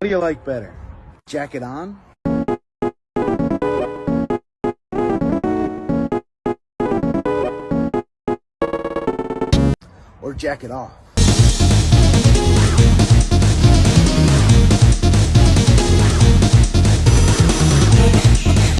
What do you like better? Jacket on? Or jacket off?